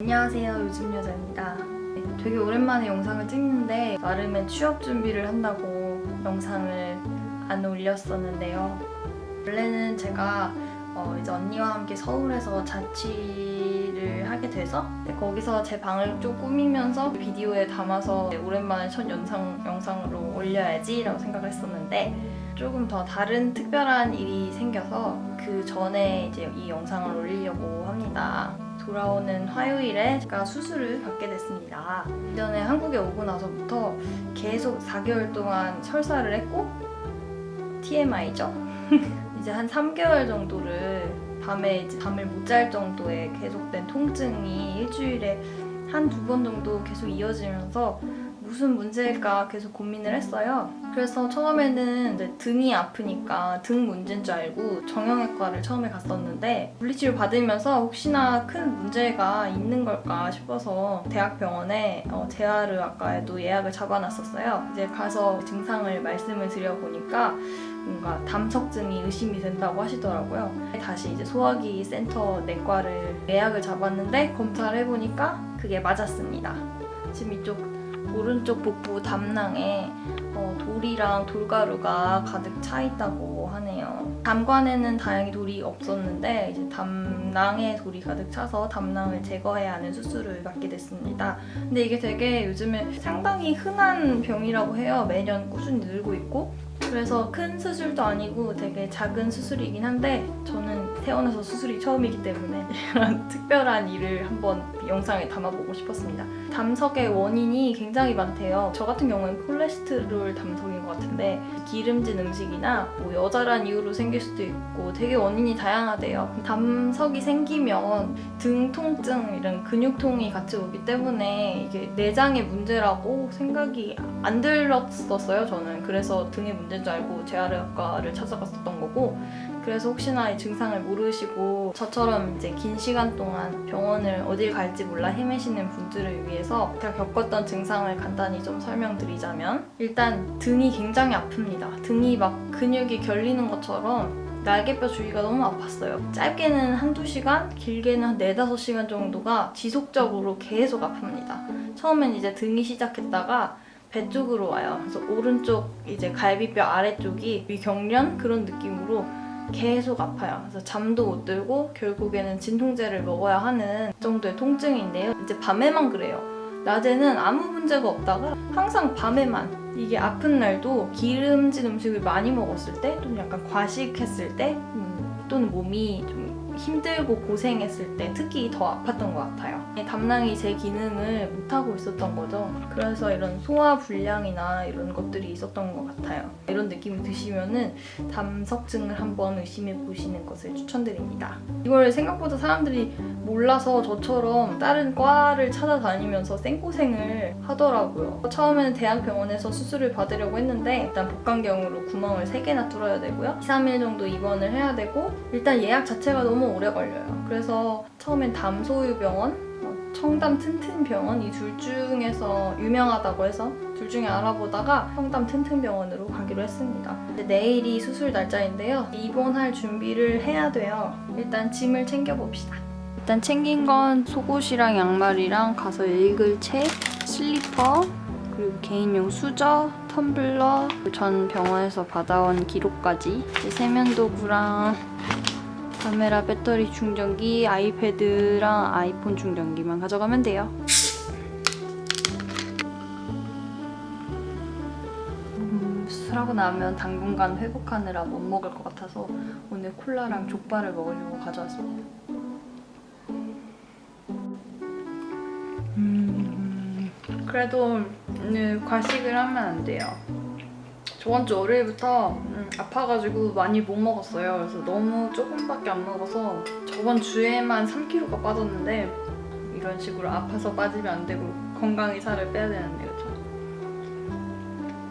안녕하세요. 요즘 여자입니다. 네, 되게 오랜만에 영상을 찍는데 나름의 취업 준비를 한다고 영상을 안 올렸었는데요. 원래는 제가 어, 이제 언니와 함께 서울에서 자취를 하게 돼서 네, 거기서 제 방을 좀 꾸미면서 비디오에 담아서 네, 오랜만에 첫 영상, 영상으로 올려야지 라고 생각을 했었는데 조금 더 다른 특별한 일이 생겨서 그 전에 이제 이 영상을 올리려고 합니다. 돌아오는 화요일에 제가 수술을 받게 됐습니다. 이전에 한국에 오고 나서부터 계속 4개월 동안 설사를 했고 TMI죠? 이제 한 3개월 정도를 밤에 이제 잠을 못 잘 정도의 계속된 통증이 일주일에 한 두 번 정도 계속 이어지면서 무슨 문제일까 계속 고민을 했어요. 그래서 처음에는 이제 등이 아프니까 등 문제인 줄 알고 정형외과를 처음에 갔었는데 물리치료 받으면서 혹시나 큰 문제가 있는 걸까 싶어서 대학병원에 어, 재활의학과에도 예약을 잡아놨었어요. 이제 가서 증상을 말씀을 드려보니까 뭔가 담석증이 의심이 된다고 하시더라고요. 다시 이제 소화기 센터 내과를 예약을 잡았는데 검사를 해보니까 그게 맞았습니다. 지금 이쪽 오른쪽 복부 담낭에 어, 돌이랑 돌가루가 가득 차 있다고 하네요. 담관에는 다행히 돌이 없었는데 이제 담낭에 돌이 가득 차서 담낭을 제거해야 하는 수술을 받게 됐습니다. 근데 이게 되게 요즘에 상당히 흔한 병이라고 해요. 매년 꾸준히 늘고 있고 그래서 큰 수술도 아니고 되게 작은 수술이긴 한데 저는 태어나서 수술이 처음이기 때문에 이런 특별한 일을 한번 영상에 담아보고 싶었습니다. 담석의 원인이 굉장히 많대요. 저 같은 경우는 콜레스테롤 담석인 것 같은데 기름진 음식이나 뭐 여자란 이유로 생길 수도 있고 되게 원인이 다양하대요. 담석이 생기면 등 통증 이런 근육통이 같이 오기 때문에 이게 내장의 문제라고 생각이 안 들었었어요 저는. 그래서 등의 문제인 줄 알고 재활의학과를 찾아갔었던 거고 그래서 혹시나 이 증상을 모르시고 저처럼 이제 긴 시간 동안 병원을 어딜 갈지 몰라 헤매시는 분들을 위해서 제가 겪었던 증상을 간단히 좀 설명드리자면 일단 등이 굉장히 아픕니다. 등이 막 근육이 결리는 것처럼 날개뼈 주위가 너무 아팠어요. 짧게는 한두 시간, 길게는 한 네다섯 시간 정도가 지속적으로 계속 아픕니다. 처음엔 이제 등이 시작했다가 배 쪽으로 와요. 그래서 오른쪽 이제 갈비뼈 아래쪽이 위경련 그런 느낌으로 계속 아파요. 그래서 잠도 못 들고 결국에는 진통제를 먹어야 하는 정도의 통증인데요. 이제 밤에만 그래요. 낮에는 아무 문제가 없다가 항상 밤에만 이게 아픈 날도 기름진 음식을 많이 먹었을 때 또는 약간 과식했을 때 음, 또는 몸이 좀 힘들고 고생했을 때 특히 더 아팠던 것 같아요. 담낭이 제 기능을 못하고 있었던 거죠. 그래서 이런 소화 불량이나 이런 것들이 있었던 것 같아요. 이런 느낌이 드시면 은 담석증을 한번 의심해 보시는 것을 추천드립니다. 이걸 생각보다 사람들이 몰라서 저처럼 다른 과를 찾아다니면서 생고생을 하더라고요. 처음에는 대학병원에서 수술을 받으려고 했는데 일단 복강경으로 구멍을 3개나 뚫어야 되고요. 2, 3일 정도 입원을 해야 되고 일단 예약 자체가 너무 오래 걸려요. 그래서 처음엔 담소유병원, 어, 청담 튼튼병원 이 둘 중에서 유명하다고 해서 둘 중에 알아보다가 청담 튼튼병원으로 가기로 했습니다. 내일이 수술 날짜인데요. 입원할 준비를 해야 돼요. 일단 짐을 챙겨봅시다. 일단 챙긴 건 속옷이랑 양말이랑 가서 읽을 책, 슬리퍼, 그리고 개인용 수저, 텀블러, 전 병원에서 받아온 기록까지 세면도구랑 카메라 배터리 충전기, 아이패드랑 아이폰 충전기만 가져가면 돼요. 음, 수술하고 나면 당분간 회복하느라 못 먹을 것 같아서 오늘 콜라랑 족발을 먹으려고 가져왔습니다. 음, 그래도 오늘 과식을 하면 안 돼요. 저번 주 월요일부터 음, 아파가지고 많이 못 먹었어요. 그래서 너무 조금밖에 안 먹어서 저번 주에만 3kg가 빠졌는데 이런 식으로 아파서 빠지면 안 되고 건강히 살을 빼야 되는데 그렇죠?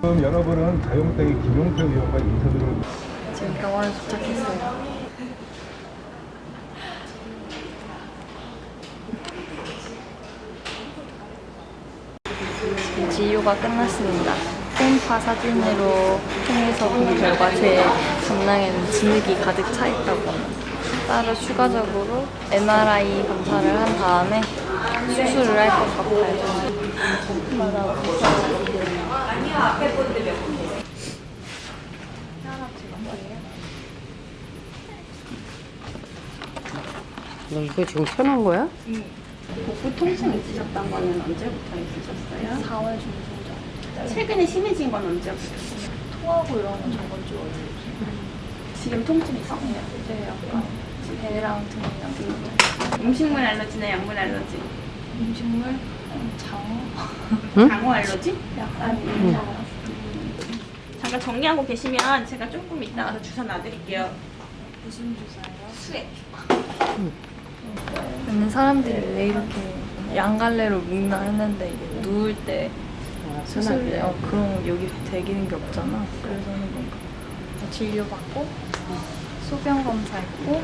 지금 여러분은 가용땡의 김용태 의원과 인터뷰를 지금 병원에 도착했어요. 진료가 끝났습니다. 홈파 사진으로 통해서 본 결과 제 담낭에는 진흙이 가득 차 있다고 합니다. 따로 추가적으로 MRI 검사를 한 다음에 수술을 할 것 같아요. 너 이거 지금 켜놓은 거야? 복부 통증 있으셨던 거는 언제부터 있으셨어요? 4월 중순 최근에 심해진 건 언제부터? 토하고 이런 건 저번 주 월요일. 지금 통증이 있어요? 네, 약간 배랑 등이랑 등. 음식물 알러지나 약물 알러지? 음식물, 장어, 장어 알러지? 약간 음. 잠깐 정리하고 계시면 제가 조금 이따 가서 주사 놔드릴게요. 무슨 주사예요? 수액. 근데 사람들이 왜 이렇게 양갈래로 묶나 했는데 이게 누울 때 수술 어, 그런 거 여기 되기는 게 없잖아. 그래서 하는 건가. 진료받고 소변 검사했고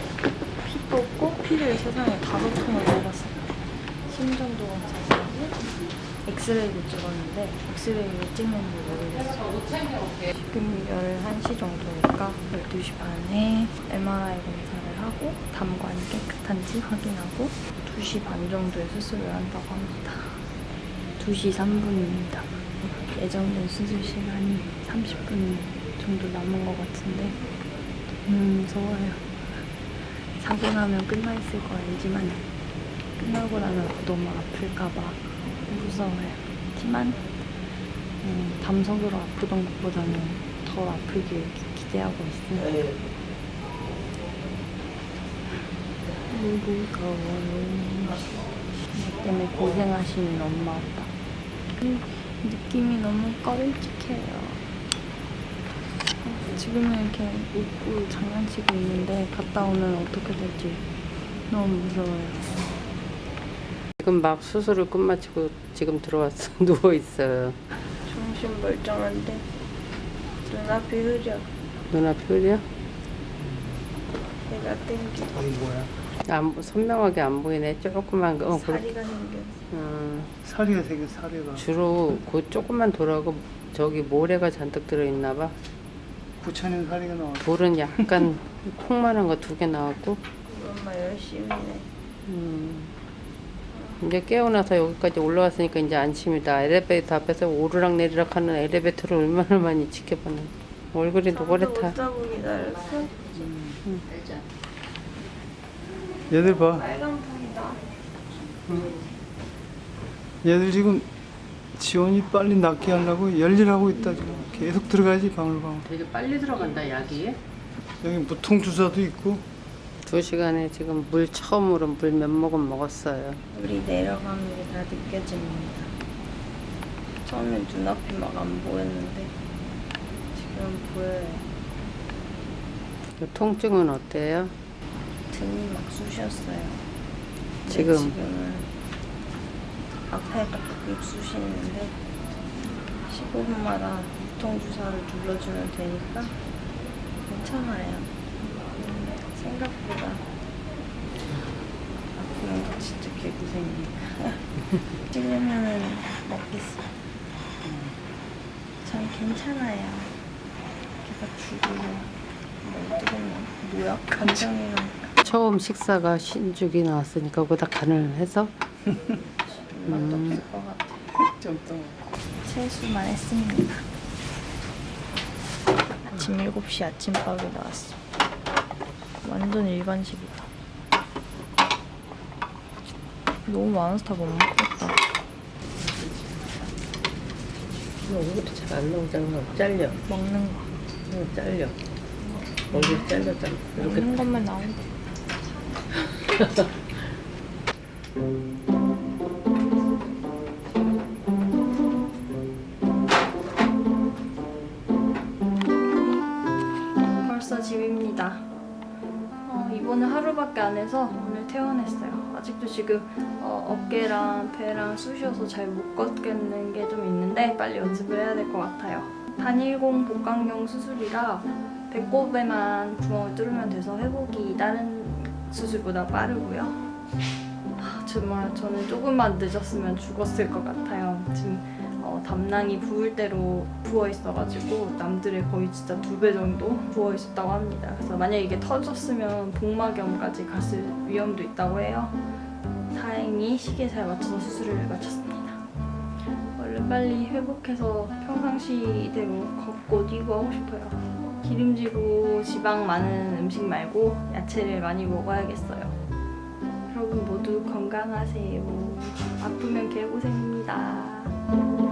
피 뽑고 피를 세상에 다섯 통을 뽑았어요. 심전도 검사하고 엑스레이도 찍었는데 엑스레이 왜 찍는지 모르겠어. 지금 11시 정도니까 12시 반에 MRI 검사를 하고 담관이 깨끗한지 확인하고 2시 반 정도에 수술을 한다고 합니다. 2시 3분입니다. 예정된 수술 시간이 30분 정도 남은 것 같은데 너무 무서워요. 사고 나면 끝나 있을 거 알지만 끝나고 나면 너무 아플까봐 무서워요. 하지만 음, 담석으로 아프던 것보다는 더 아프길 기- 기대하고 있습니다. 무서워요. 나 때문에 고생하시는 엄마 아빠. 음, 느낌이 너무. 어, 지금은 이렇게 웃고 장난치고 있는데 갔다 오면 어떻게 될지 너무 무서워요. 지금 막 수술을 끝마치고 지금 들어왔어. 누워있어요. 정신 멀쩡한데 눈앞이 흐려. 눈앞이 흐려? 내가 땡겨. 안, 선명하게 안 보이네. 조그만 거. 어, 그렇 다리가 생겼어. 음, 사리가 생겨 사리가 주로 그 조그만 돌하고 저기 모래가 잔뜩 들어있나 봐. 부천인 사리가 나와 돌은 약간 콩만한 거 두 개 나왔고 엄마 열심히 해. 음, 이제 깨어나서 여기까지 올라왔으니까 이제 안심이다. 엘리베이터 앞에서 오르락 내리락 하는 엘리베이터를 얼마나 많이 지켜봤는데 얼굴이 노랗다. 못 자고 기다렸어? 얘들 봐 빨간 불이다. 얘들 지금 지원이 빨리 낫게 하려고 열일하고 있다 지금 계속 들어가야지 방울방울 되게 빨리 들어간다 약이. 여기 무통 주사도 있고 두 시간에 지금 물 처음으로 물 몇 모금 먹었어요. 우리 내려가는 게 다 느껴집니다. 처음엔 눈앞이 막 안 보였는데 지금 보여요. 그 통증은 어때요? 등이 막 쑤셨어요. 지금? 지금은 앞에가 쭉 쑤시는데 15분마다 무통 주사를 눌러주면 되니까 괜찮아요. 음, 생각보다 아프면 거 진짜 개고생이니까 찌르면은 먹겠어. 전 괜찮아요. 걔가 죽으면 뭐. 뭐야? 간장이랑 처음 식사가 신죽이 나왔으니까 거기다 간을 해서 맛도 없을 것 같아. 세수만 했습니다. 아침 7시 아침밥이 나왔어. 완전 일반식이다. 너무 많아서 다못 먹겠다. 이것도 잘 안 나오잖아. 잘려. 먹는 거. 응, 잘려. 얼굴 잘렸잖아. 이렇게 먹는 것만 나온다. 벌써 집입니다. 어, 이번에 하루밖에 안 해서 오늘 퇴원했어요. 아직도 지금 어, 어깨랑 배랑 쑤셔서 잘 못 걷겠는 게 좀 있는데 빨리 연습을 해야 될 것 같아요. 단일공 복강경 수술이라 배꼽에만 구멍을 뚫으면 돼서 회복이 다른 수술보다 빠르고요. 아, 정말 저는 조금만 늦었으면 죽었을 것 같아요. 지금 어, 담낭이 부을 대로 부어 있어가지고 남들의 거의 진짜 두 배 정도 부어 있었다고 합니다. 그래서 만약 이게 터졌으면 복막염까지 갔을 위험도 있다고 해요. 다행히 시기에 잘 맞춰서 수술을 마쳤습니다. 얼른 빨리 회복해서 평상시대로 걷고 뛰고 하고 싶어요. 기름지고 지방 많은 음식 말고 야채를 많이 먹어야겠어요. 여러분 모두 건강하세요. 아프면 개고생입니다.